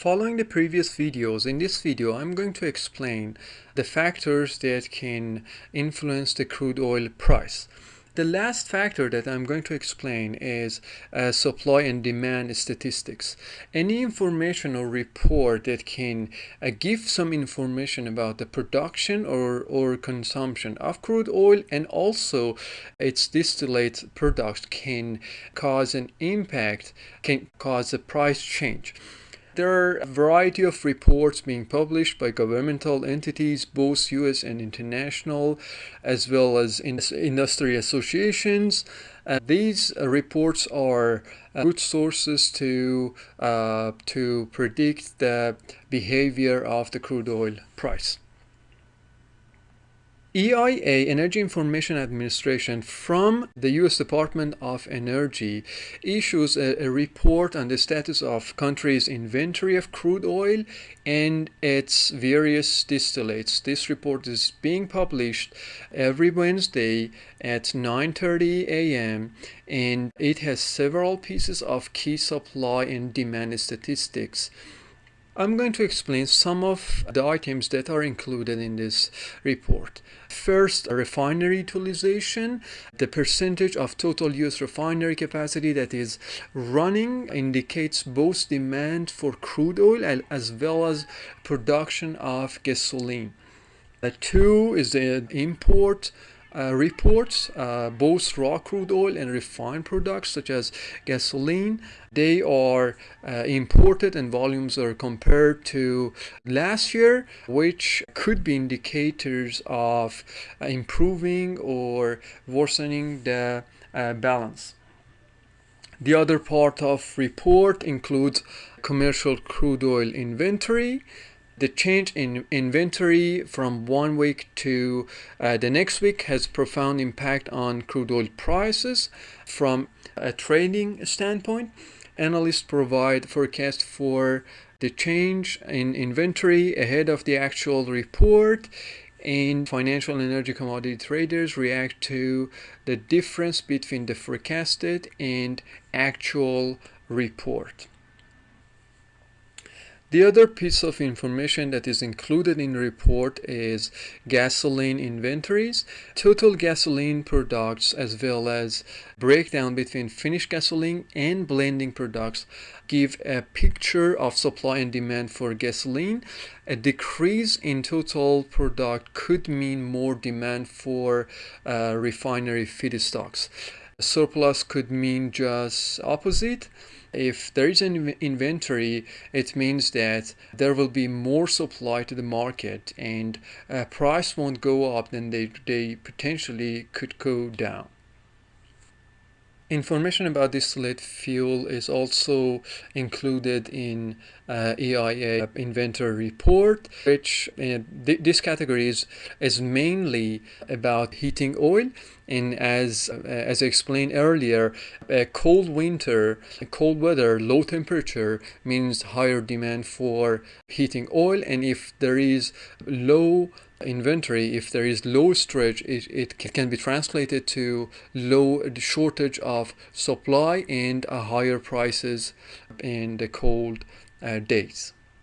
Following the previous videos, in this video I'm going to explain the factors that can influence the crude oil price. The last factor that I'm going to explain is uh, supply and demand statistics. Any information or report that can uh, give some information about the production or, or consumption of crude oil and also its distillate products can cause an impact, can cause a price change. There are a variety of reports being published by governmental entities, both US and international, as well as in industry associations. Uh, these uh, reports are uh, good sources to, uh, to predict the behavior of the crude oil price. EIA, Energy Information Administration, from the U.S. Department of Energy, issues a, a, report on the status of countries' inventory of crude oil and its various distillates. This report is being published every Wednesday at 9.30 a.m. and it has several pieces of key supply and demand statistics. I'm going to explain some of the items that are included in this report. First, refinery utilization, the percentage of total US refinery capacity that is running indicates both demand for crude oil as well as production of gasoline. The two is the import uh, reports, uh, both raw crude oil and refined products such as gasoline. They are uh, imported and volumes are compared to last year, which could be indicators of improving or worsening the uh, balance. The other part of report includes commercial crude oil inventory, the change in inventory from one week to uh, the next week has profound impact on crude oil prices from a trading standpoint. Analysts provide forecast for the change in inventory ahead of the actual report and financial and energy commodity traders react to the difference between the forecasted and actual report. The other piece of information that is included in the report is gasoline inventories, total gasoline products, as well as breakdown between finished gasoline and blending products give a picture of supply and demand for gasoline. A decrease in total product could mean more demand for uh, refinery feedstocks. Surplus could mean just opposite if there is an inventory, it means that there will be more supply to the market and uh, price won't go up, then they, they potentially could go down. Information about distillate fuel is also included in uh, EIA inventory report, which uh, th this category is, is mainly about heating oil. And as, uh, as I explained earlier, a cold winter, cold weather, low temperature means higher demand for heating oil. And if there is low inventory, if there is low storage, it, it can be translated to low shortage of supply and higher prices in the cold uh, days.